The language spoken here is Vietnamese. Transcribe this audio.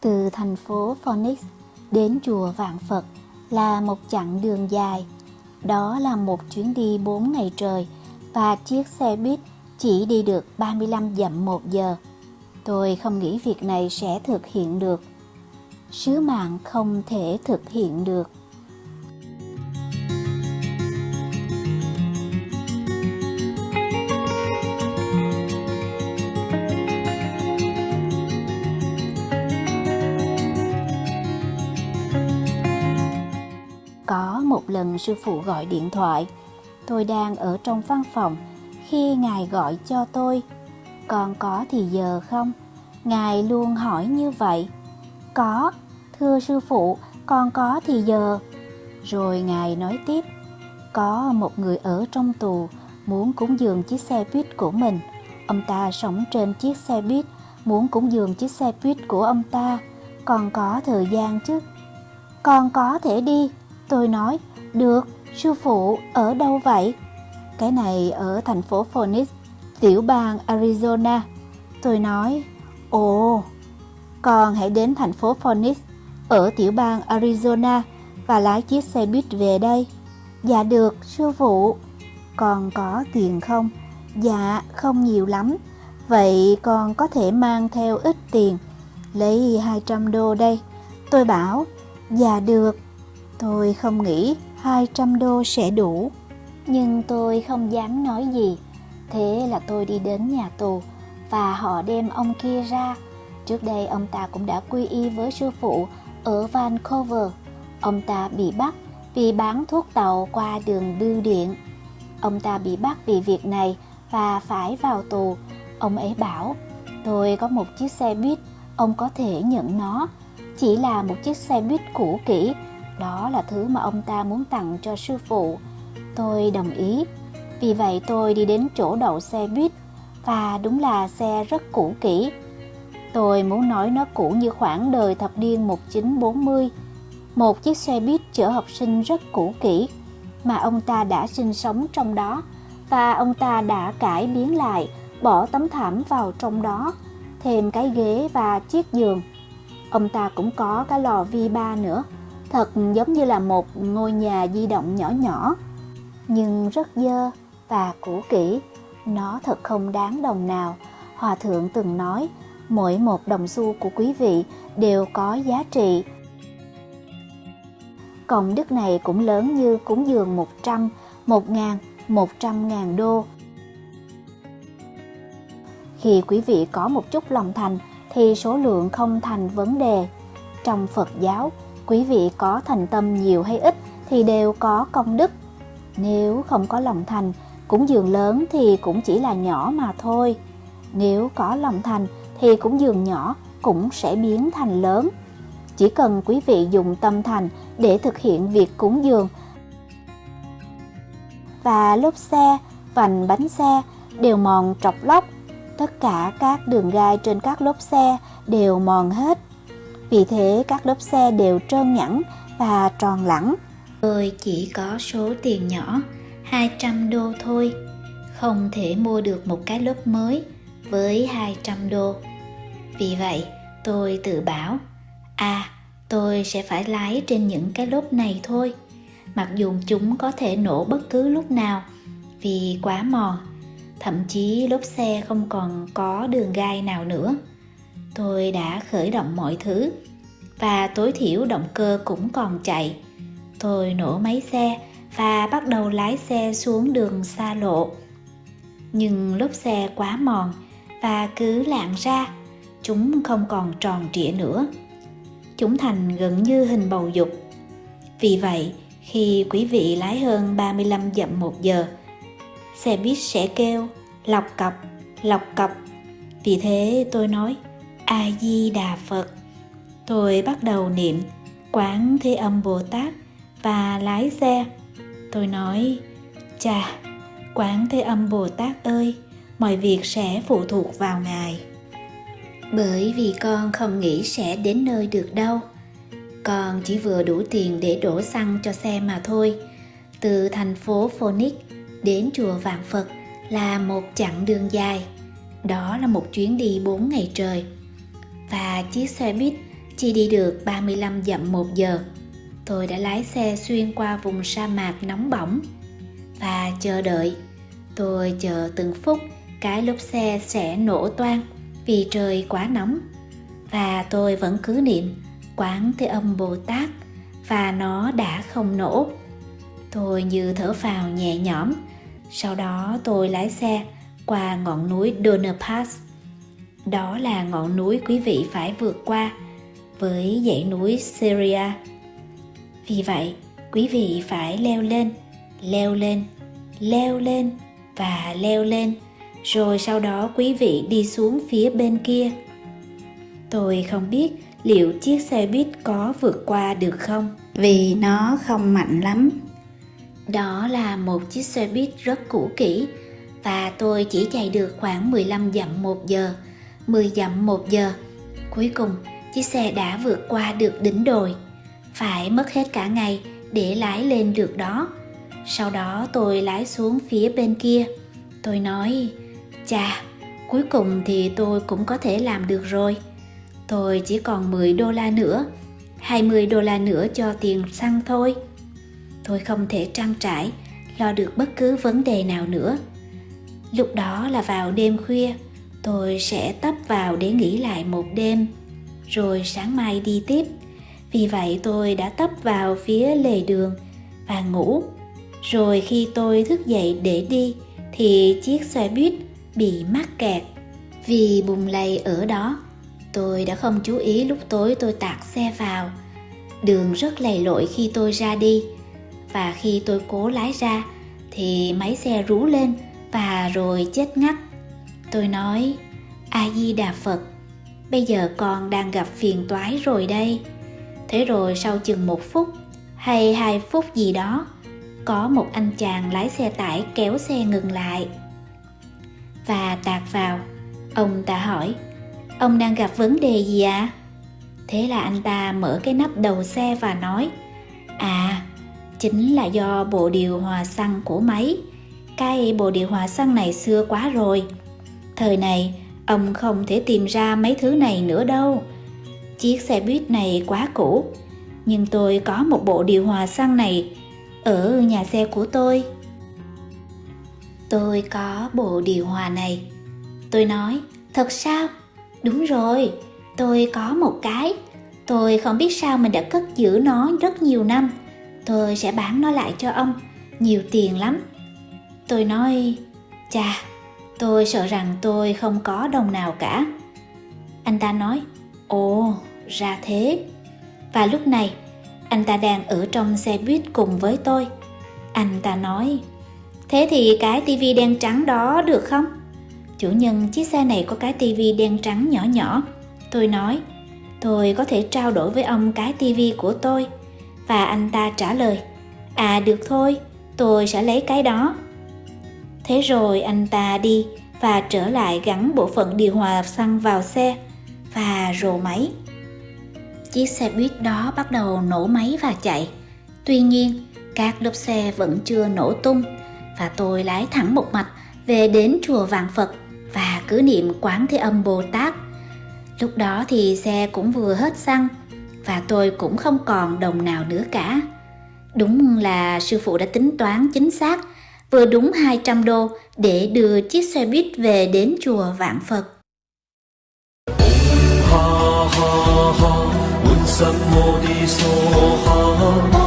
Từ thành phố Phoenix đến chùa Vạn Phật là một chặng đường dài. Đó là một chuyến đi 4 ngày trời và chiếc xe buýt chỉ đi được 35 dặm một giờ. Tôi không nghĩ việc này sẽ thực hiện được. Sứ mạng không thể thực hiện được. Một lần sư phụ gọi điện thoại, tôi đang ở trong văn phòng khi ngài gọi cho tôi. còn có thì giờ không? Ngài luôn hỏi như vậy. Có, thưa sư phụ, còn có thì giờ. Rồi ngài nói tiếp, có một người ở trong tù muốn cúng dường chiếc xe buýt của mình. Ông ta sống trên chiếc xe buýt, muốn cúng dường chiếc xe buýt của ông ta. còn có thời gian chứ? còn có thể đi, Tôi nói, được, sư phụ, ở đâu vậy? Cái này ở thành phố Phoenix, tiểu bang Arizona. Tôi nói, ồ, con hãy đến thành phố Phoenix, ở tiểu bang Arizona và lái chiếc xe buýt về đây. Dạ được, sư phụ. Con có tiền không? Dạ, không nhiều lắm. Vậy con có thể mang theo ít tiền, lấy 200 đô đây. Tôi bảo, dạ được, Tôi không nghĩ 200 đô sẽ đủ, nhưng tôi không dám nói gì. Thế là tôi đi đến nhà tù và họ đem ông kia ra. Trước đây ông ta cũng đã quy y với sư phụ ở Vancouver. Ông ta bị bắt vì bán thuốc tàu qua đường bưu điện. Ông ta bị bắt vì việc này và phải vào tù. Ông ấy bảo, tôi có một chiếc xe buýt, ông có thể nhận nó. Chỉ là một chiếc xe buýt cũ kỹ đó là thứ mà ông ta muốn tặng cho sư phụ. Tôi đồng ý. Vì vậy tôi đi đến chỗ đậu xe buýt và đúng là xe rất cũ kỹ. Tôi muốn nói nó cũ như khoảng đời thập niên 1940. Một chiếc xe buýt chở học sinh rất cũ kỹ mà ông ta đã sinh sống trong đó và ông ta đã cải biến lại, bỏ tấm thảm vào trong đó, thêm cái ghế và chiếc giường. Ông ta cũng có cái lò vi ba nữa thật giống như là một ngôi nhà di động nhỏ nhỏ nhưng rất dơ và cũ kỹ nó thật không đáng đồng nào hòa thượng từng nói mỗi một đồng xu của quý vị đều có giá trị công đức này cũng lớn như cúng dường 100, 1 ngàn, 100 ngàn đô. Khi quý vị có một chút lòng thành thì số lượng không thành vấn đề. Trong Phật giáo, quý vị có thành tâm nhiều hay ít thì đều có công đức. Nếu không có lòng thành, cúng dường lớn thì cũng chỉ là nhỏ mà thôi. Nếu có lòng thành thì cúng dường nhỏ cũng sẽ biến thành lớn. Chỉ cần quý vị dùng tâm thành để thực hiện việc cúng dường và lốp xe, vành bánh xe đều mòn trọc lóc. Tất cả các đường gai trên các lốp xe đều mòn hết. Vì thế các lốp xe đều trơn nhẵn và tròn lẳng. Tôi chỉ có số tiền nhỏ 200 đô thôi, không thể mua được một cái lốp mới với 200 đô. Vì vậy, tôi tự bảo, à, tôi sẽ phải lái trên những cái lốp này thôi, mặc dù chúng có thể nổ bất cứ lúc nào vì quá mòn, thậm chí lốp xe không còn có đường gai nào nữa tôi đã khởi động mọi thứ, và tối thiểu động cơ cũng còn chạy. Tôi nổ máy xe và bắt đầu lái xe xuống đường xa lộ. Nhưng lốp xe quá mòn và cứ lạng ra, chúng không còn tròn trịa nữa. Chúng thành gần như hình bầu dục. Vì vậy, khi quý vị lái hơn 35 dặm một giờ, xe buýt sẽ kêu, lọc cọc lọc cọc. Vì thế tôi nói a di đà phật. Tôi bắt đầu niệm quán thế âm bồ tát và lái xe. Tôi nói, chà, quán thế âm bồ tát ơi, mọi việc sẽ phụ thuộc vào ngài. Bởi vì con không nghĩ sẽ đến nơi được đâu. Con chỉ vừa đủ tiền để đổ xăng cho xe mà thôi. Từ thành phố phoenix đến chùa Vạn Phật là một chặng đường dài. Đó là một chuyến đi 4 ngày trời. Và chiếc xe buýt chỉ đi được 35 dặm một giờ. Tôi đã lái xe xuyên qua vùng sa mạc nóng bỏng và chờ đợi. Tôi chờ từng phút cái lốp xe sẽ nổ toang vì trời quá nóng. Và tôi vẫn cứ niệm quán thế âm Bồ Tát và nó đã không nổ. Tôi như thở phào nhẹ nhõm. Sau đó tôi lái xe qua ngọn núi Donner Pass. Đó là ngọn núi quý vị phải vượt qua với dãy núi Syria. Vì vậy, quý vị phải leo lên, leo lên, leo lên và leo lên, rồi sau đó quý vị đi xuống phía bên kia. Tôi không biết liệu chiếc xe buýt có vượt qua được không, vì nó không mạnh lắm. Đó là một chiếc xe buýt rất cũ kỹ và tôi chỉ chạy được khoảng 15 dặm một giờ, 10 dặm một giờ. Cuối cùng, chiếc xe đã vượt qua được đỉnh đồi. Phải mất hết cả ngày để lái lên được đó. Sau đó tôi lái xuống phía bên kia. Tôi nói, chà, cuối cùng thì tôi cũng có thể làm được rồi. Tôi chỉ còn 10 đô la nữa, 20 đô la nữa cho tiền xăng thôi. Tôi không thể trang trải, lo được bất cứ vấn đề nào nữa. Lúc đó là vào đêm khuya, tôi sẽ tấp vào để nghỉ lại một đêm, rồi sáng mai đi tiếp. Vì vậy tôi đã tấp vào phía lề đường và ngủ. Rồi khi tôi thức dậy để đi thì chiếc xe buýt bị mắc kẹt vì bùng lầy ở đó. Tôi đã không chú ý lúc tối tôi tạt xe vào. Đường rất lầy lội khi tôi ra đi và khi tôi cố lái ra thì máy xe rú lên và rồi chết ngắt. Tôi nói, A-di-đà Phật, bây giờ con đang gặp phiền toái rồi đây. Thế rồi sau chừng một phút hay hai phút gì đó, có một anh chàng lái xe tải kéo xe ngừng lại. Và tạt vào, ông ta hỏi, ông đang gặp vấn đề gì ạ? À? Thế là anh ta mở cái nắp đầu xe và nói, à, chính là do bộ điều hòa xăng của máy. Cái bộ điều hòa xăng này xưa quá rồi. Thời này, ông không thể tìm ra mấy thứ này nữa đâu. Chiếc xe buýt này quá cũ, nhưng tôi có một bộ điều hòa xăng này ở nhà xe của tôi. Tôi có bộ điều hòa này. Tôi nói, thật sao? Đúng rồi, tôi có một cái. Tôi không biết sao mình đã cất giữ nó rất nhiều năm tôi sẽ bán nó lại cho ông nhiều tiền lắm tôi nói chà tôi sợ rằng tôi không có đồng nào cả. Anh ta nói, ồ, ra thế. Và lúc này, anh ta đang ở trong xe buýt cùng với tôi. Anh ta nói, thế thì cái tivi đen trắng đó được không? Chủ nhân chiếc xe này có cái tivi đen trắng nhỏ nhỏ. Tôi nói, tôi có thể trao đổi với ông cái tivi của tôi. Và anh ta trả lời à được thôi, tôi sẽ lấy cái đó. Thế rồi anh ta đi và trở lại gắn bộ phận điều hòa xăng vào xe và rồ máy chiếc xe buýt đó bắt đầu nổ máy và chạy tuy nhiên các lốp xe vẫn chưa nổ tung và tôi lái thẳng một mạch về đến chùa Vạn Phật và cứ niệm Quán Thế Âm Bồ Tát. Lúc đó thì xe cũng vừa hết xăng và tôi cũng không còn đồng nào nữa cả. Đúng là sư phụ đã tính toán chính xác, vừa đúng 200 đô để đưa chiếc xe buýt về đến chùa Vạn Phật. Ha ha ha,